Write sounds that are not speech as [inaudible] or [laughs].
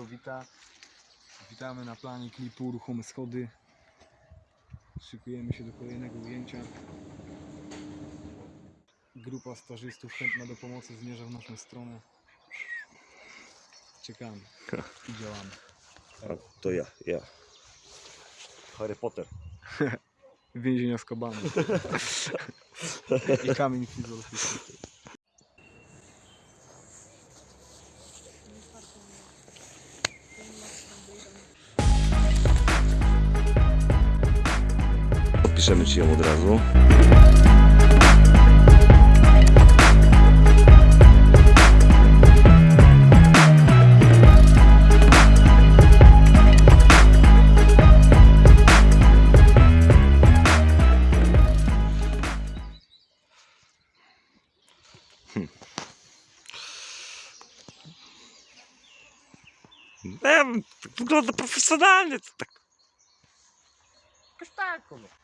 wita. Witamy na planie klipu Ruchome Schody. Szykujemy się do kolejnego ujęcia. Grupa stażystów chętna do pomocy zmierza w naszą stronę. Czekamy i działamy. A, to ja, ja. Harry Potter. [laughs] Więzienia z kabany. [laughs] I kamień filozoficzny. Piszemy ci ją od razu. Hmm. Wygląda profesjonalnie. To tak. Jakoś tak, no.